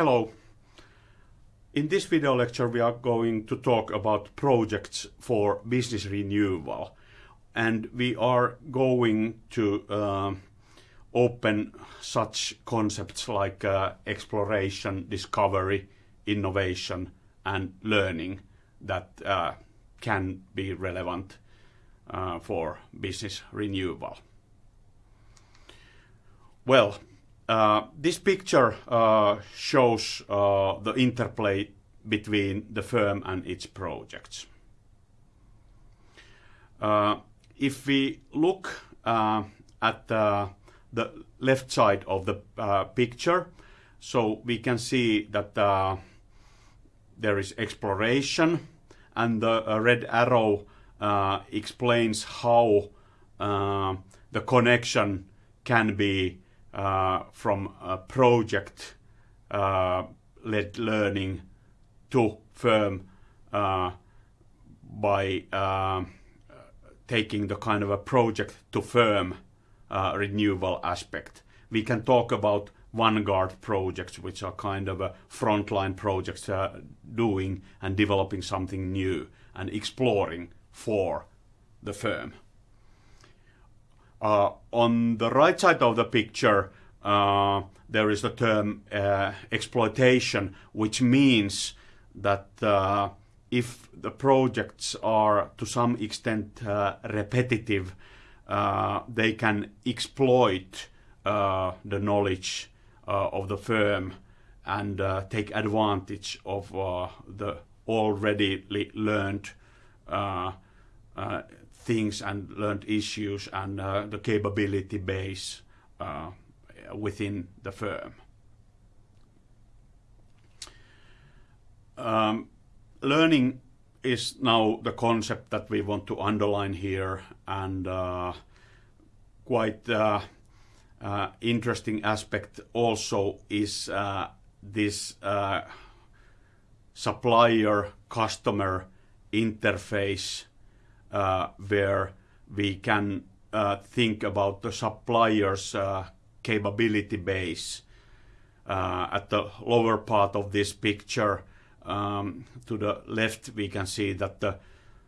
Hello. In this video lecture, we are going to talk about projects for business renewal. And we are going to uh, open such concepts like uh, exploration, discovery, innovation, and learning that uh, can be relevant uh, for business renewal. Well, uh, this picture uh, shows uh, the interplay between the firm and its projects. Uh, if we look uh, at the left side of the picture, so we can see that there is exploration, and the red arrow explains how the connection can be from a project uh, led learning to firm uh, by uh, taking the kind of a project to firm uh, renewal aspect. We can talk about vanguard projects, which are kind of a frontline projects uh, doing and developing something new and exploring for the firm. Uh, on the right side of the picture, uh, there is the term uh, exploitation, which means that uh, if the projects are to some extent uh, repetitive, uh, they can exploit the knowledge of the firm and take advantage of the already learned things and learned issues and uh, the capability base uh, within the firm. Um, learning is now the concept that we want to underline here and uh, quite uh, uh, interesting aspect also is uh, this supplier customer interface where we can uh, think about the supplier's uh, capability base. At the lower part of this picture, um, to the left, we can see that the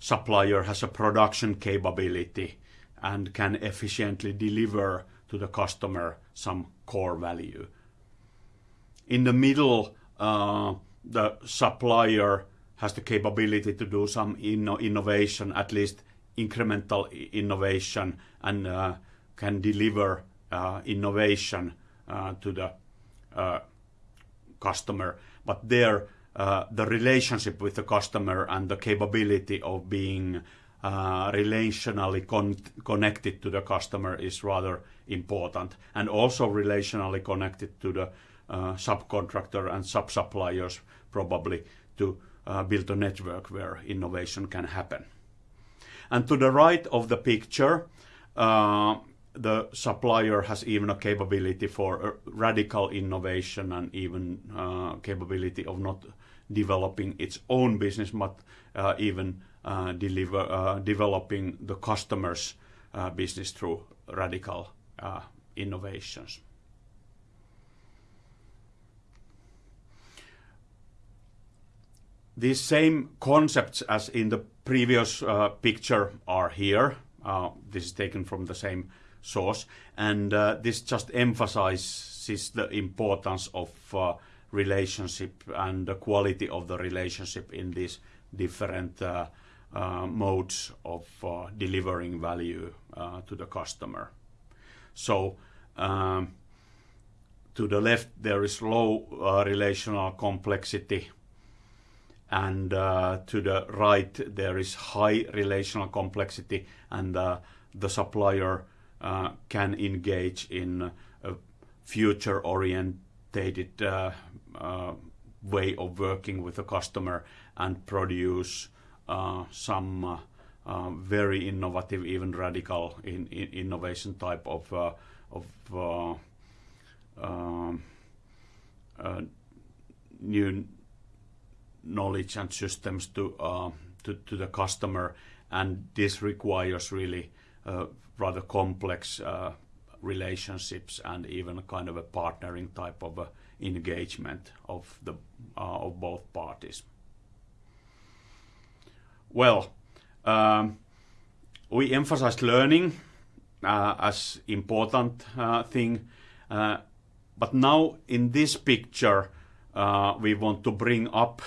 supplier has a production capability and can efficiently deliver to the customer some core value. In the middle, the supplier has the capability to do some inno innovation, at least incremental innovation, and uh, can deliver uh, innovation uh, to the uh, customer. But there, uh, the relationship with the customer and the capability of being uh, relationally con connected to the customer is rather important, and also relationally connected to the subcontractor and sub-suppliers, probably to uh, build a network where innovation can happen. And to the right of the picture, uh, the supplier has even a capability for radical innovation and even uh, capability of not developing its own business, but uh, even uh, deliver, uh, developing the customer's business through radical innovations. These same concepts as in the previous uh, picture are here. Uh, this is taken from the same source. And uh, this just emphasizes the importance of uh, relationship and the quality of the relationship in these different uh, uh, modes of delivering value to the customer. So um, to the left there is low relational complexity and uh, to the right there is high relational complexity and uh, the supplier uh, can engage in a future orientated uh, uh, way of working with the customer and produce uh, some very innovative even radical in, in innovation type of of um, new knowledge and systems to, uh, to, to the customer, and this requires really uh, rather complex uh, relationships and even kind of a partnering type of a engagement of the uh, of both parties. Well, um, we emphasized learning uh, as important uh, thing, uh, but now in this picture uh, we want to bring up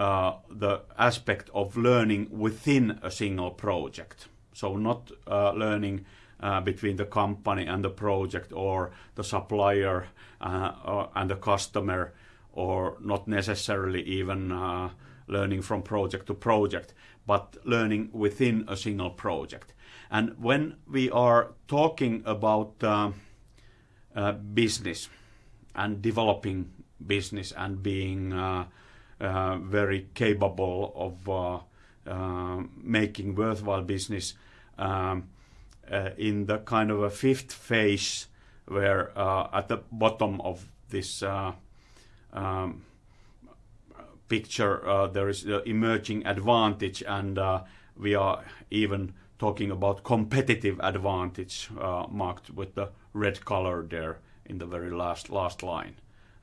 uh, the aspect of learning within a single project. So not uh, learning uh, between the company and the project or the supplier uh, and the customer or not necessarily even uh, learning from project to project, but learning within a single project. And when we are talking about business and developing business and being very capable of uh, uh, making worthwhile business, um, uh, in the kind of a fifth phase where uh, at the bottom of this uh, um, picture uh, there is the emerging advantage and uh, we are even talking about competitive advantage uh, marked with the red color there in the very last last line.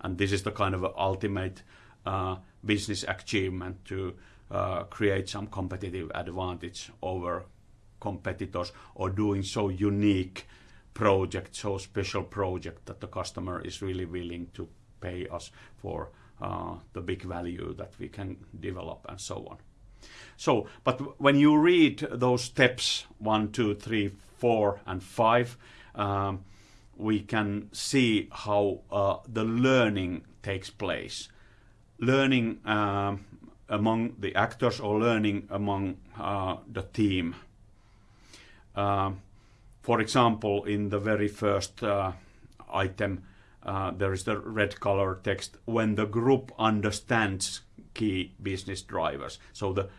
And this is the kind of ultimate uh, business achievement to uh, create some competitive advantage over competitors or doing so unique project, so special project that the customer is really willing to pay us for uh, the big value that we can develop and so on. So, but when you read those steps one, two, three, four, and five, um, we can see how uh, the learning takes place. Learning um, among the actors or learning among uh, the team uh, for example, in the very first uh, item, uh, there is the red color text when the group understands key business drivers. So the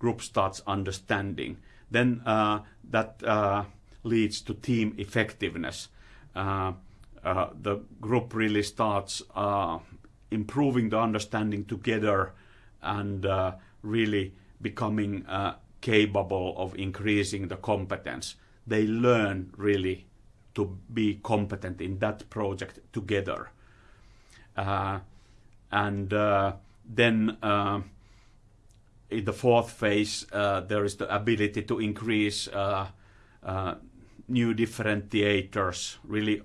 group starts understanding. Then uh, that uh, leads to team effectiveness. The group really starts improving the understanding together and really becoming capable of increasing the competence. They learn really to be competent in that project together. Uh, and uh, then uh, in the fourth phase, uh, there is the ability to increase uh, uh, new differentiators, really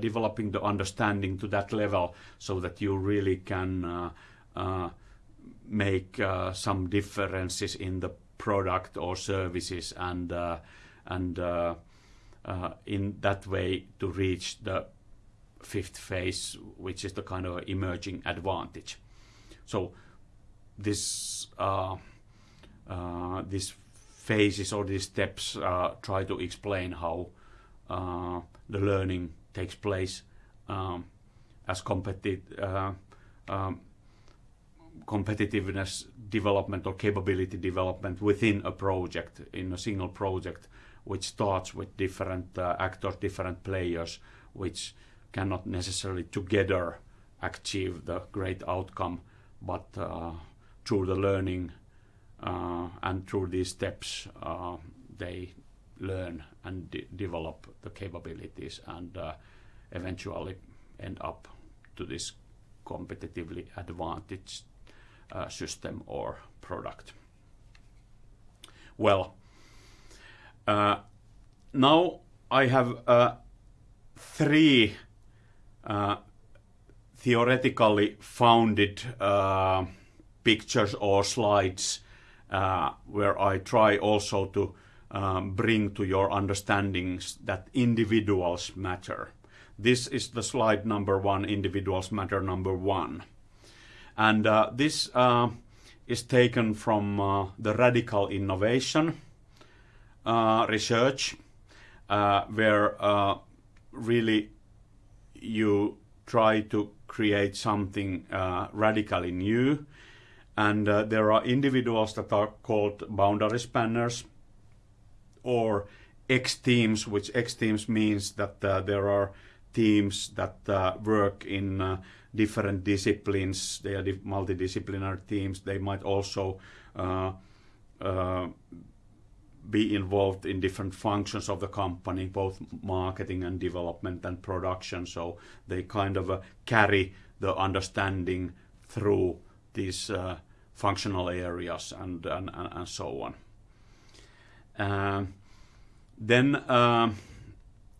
developing the understanding to that level so that you really can make some differences in the product or services and uh, and uh, uh, in that way to reach the fifth phase, which is the kind of emerging advantage. So this uh, uh, phases or these steps uh, try to explain how the learning takes place um, as competitive um, competitiveness development or capability development within a project, in a single project, which starts with different uh, actors, different players, which cannot necessarily together achieve the great outcome, but uh, through the learning uh, and through these steps, uh, they learn and de develop the capabilities and uh, eventually end up to this competitively advantaged uh, system or product. Well, uh, now I have uh, three uh, theoretically founded uh, pictures or slides where I try also to um, bring to your understandings that individuals matter. This is the slide number one, individuals matter number one. And uh, this uh, is taken from uh, the radical innovation research, where really you try to create something uh, radically new. And uh, there are individuals that are called boundary spanners or X teams, which X teams means that uh, there are teams that work in different disciplines. They are multidisciplinary teams. They might also uh, uh, be involved in different functions of the company, both marketing and development and production. So they kind of uh, carry the understanding through these uh, functional areas and, and, and, so on. Uh, then uh,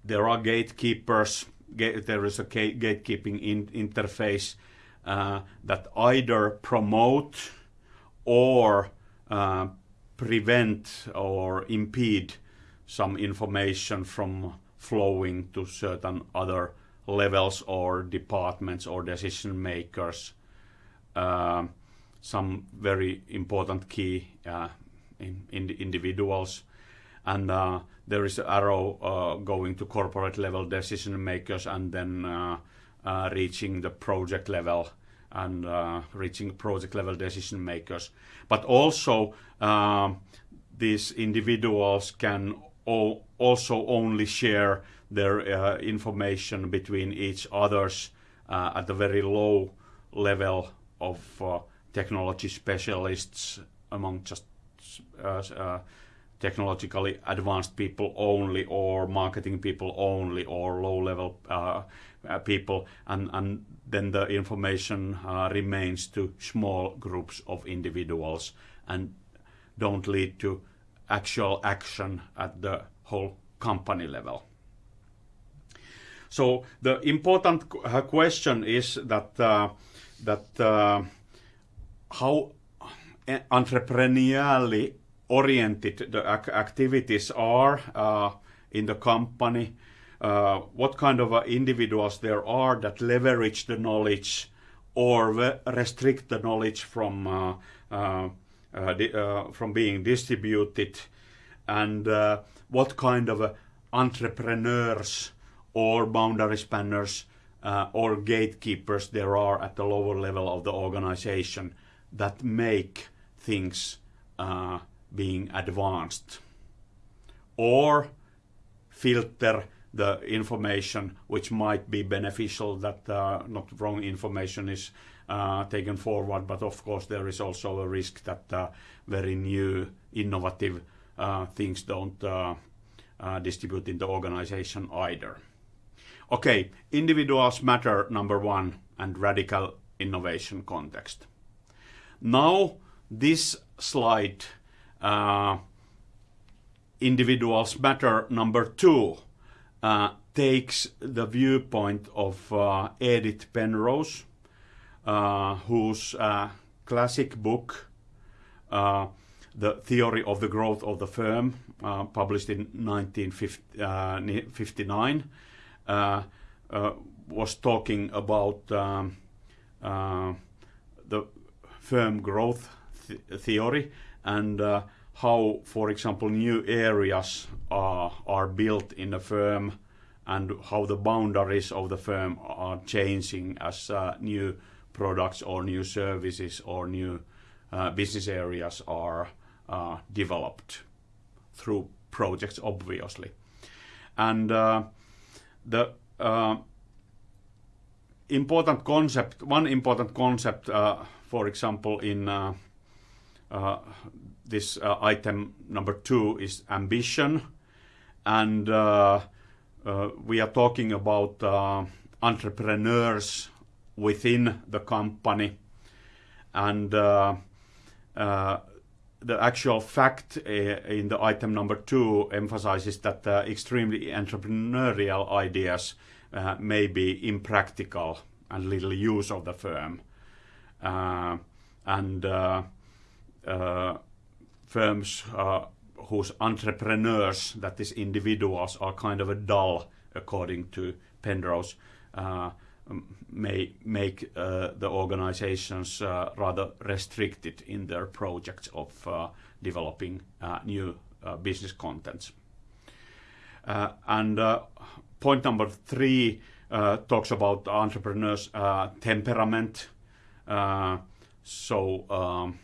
there are gatekeepers. there is a gatekeeping in interface uh, that either promote or prevent or impede some information from flowing to certain other levels or departments or decision makers. Uh, some very important key uh, in, in individuals. And uh, there is arrow uh, going to corporate level decision makers and then uh, uh, reaching the project level and uh, reaching project level decision makers. But also, these individuals can also only share their information between each others at the very low level of technology specialists among just uh, uh, technologically advanced people only or marketing people only or low level uh, people, and, and then the information uh, remains to small groups of individuals and don't lead to actual action at the whole company level. So the important uh, question is that uh, that uh, how entrepreneurially oriented the ac activities are uh, in the company uh, what kind of uh, individuals there are that leverage the knowledge or restrict the knowledge from uh, uh, uh from being distributed, and what kind of entrepreneurs or boundary spanners or gatekeepers there are at the lower level of the organization that make things being advanced. Or filter the information which might be beneficial that uh, not wrong information is uh, taken forward but of course there is also a risk that uh, very new innovative uh, things don't uh, uh, distribute in the organization either. Okay individuals matter number one and radical innovation context. Now this slide individuals matter. Number two uh, takes the viewpoint of uh, Edith Penrose, uh, whose uh, classic book, uh, The Theory of the Growth of the Firm, uh, published in 1959, was talking about um, the firm growth th theory and how, for example, new areas are, are built in a firm and how the boundaries of the firm are changing as uh, new products or new services or new uh, business areas are uh, developed through projects, obviously. And uh, the uh, important concept, one important concept, uh, for example, in this uh, item number two is ambition. And uh, uh, we are talking about uh, entrepreneurs within the company. And uh, uh, the actual fact in the item number two emphasizes that extremely entrepreneurial ideas may be impractical and little use of the firm. and firms uh, whose entrepreneurs, that is individuals, are kind of a dull, according to Penrose, uh, may make uh, the organizations uh, rather restricted in their projects of uh, developing uh, new business contents. and point number three talks about entrepreneurs' temperament. so um,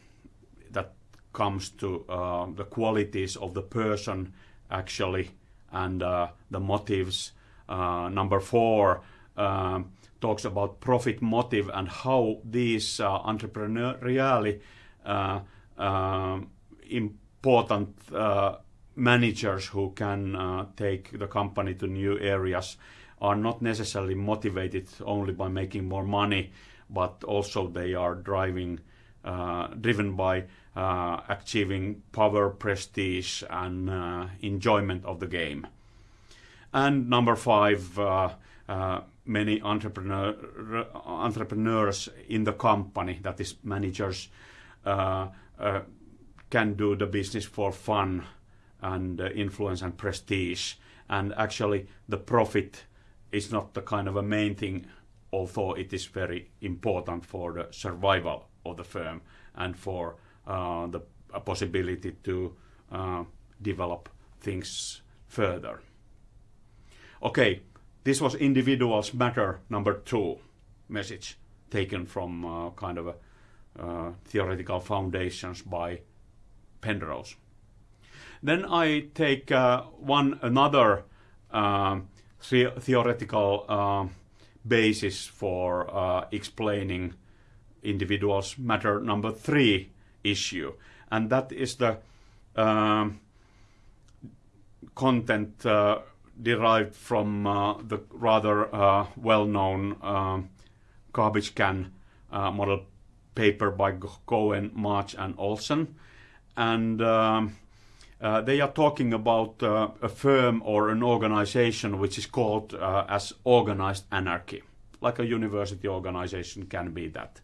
comes to uh, the qualities of the person actually and uh, the motives. Uh, number four um, talks about profit motive and how these uh, entrepreneurially uh, um, important managers who can uh, take the company to new areas are not necessarily motivated only by making more money, but also they are driving, uh, driven by uh, achieving power, prestige, and uh, enjoyment of the game. And number five, uh, uh, many entrepreneur, entrepreneurs in the company, that is managers, can do the business for fun and uh, influence and prestige. And actually, the profit is not the kind of a main thing, although it is very important for the survival of the firm and for uh, the possibility to uh, develop things further. Okay, this was individuals matter number two message taken from uh, kind of a, uh, theoretical foundations by Penrose. Then I take uh, one another uh, the theoretical uh, basis for uh, explaining individuals matter number three issue, and that is the um, content uh, derived from uh, the rather well-known um, garbage can model paper by Cohen, March, and Olsen and um, uh, they are talking about uh, a firm or an organization which is called uh, as organized anarchy, like a university organization can be that.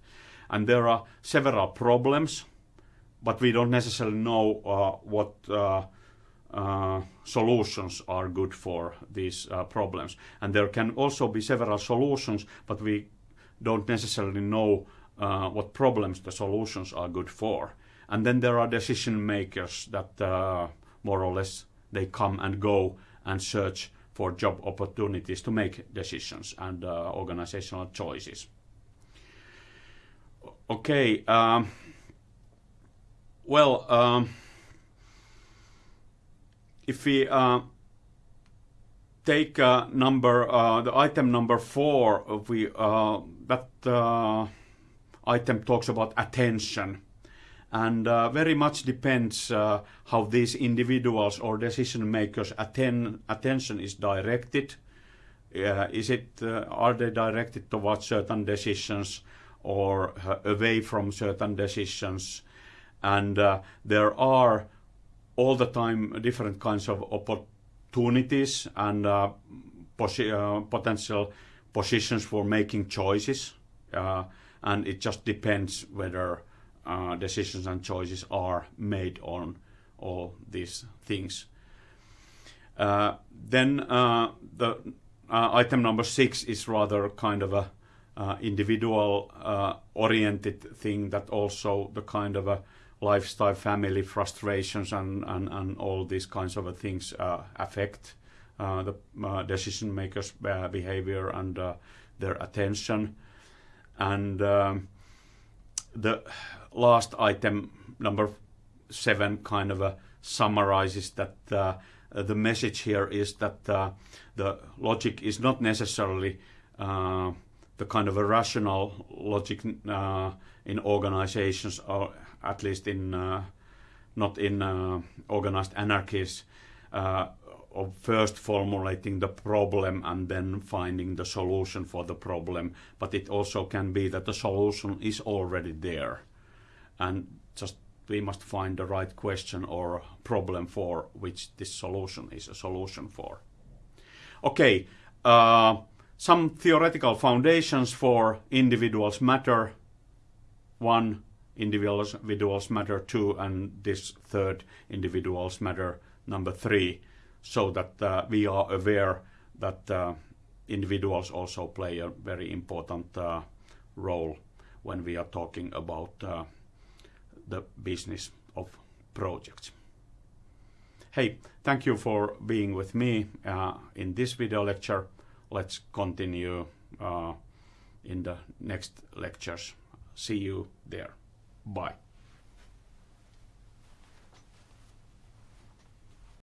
And there are several problems, but we don't necessarily know uh, what uh, uh, solutions are good for these problems. And there can also be several solutions, but we don't necessarily know what problems the solutions are good for and then there are decision makers that uh, more or less they come and go and search for job opportunities to make decisions and uh, organizational choices. Okay, um, well, um, if we uh, take uh, number uh, the item number four, we uh, that uh, item talks about attention and uh, very much depends uh, how these individuals or decision makers atten attention is directed. Uh, is it uh, are they directed towards certain decisions or uh, away from certain decisions? And uh, there are all the time different kinds of opportunities and posi potential positions for making choices, and it just depends whether uh, decisions and choices are made on all these things. Uh, then uh, the uh, item number six is rather kind of a uh, individual uh, oriented thing that also the kind of a lifestyle, family frustrations and, and, and all these kinds of things affect the decision makers' behavior and their attention. And um, the last item, number seven, kind of uh, summarizes that uh, the message here is that uh, the logic is not necessarily uh, the kind of a rational logic uh, in organizations, or at least in uh, not in organized anarchies, of first formulating the problem and then finding the solution for the problem. But it also can be that the solution is already there and just we must find the right question or problem for which this solution is a solution for. Okay, uh, some theoretical foundations for individuals matter. One, individuals, matter two, and this third, individuals matter number three, so that uh, we are aware that uh, individuals also play a very important uh, role when we are talking about uh, the business of projects. Hey, thank you for being with me uh, in this video lecture. Let's continue uh, in the next lectures. See you there. Bye.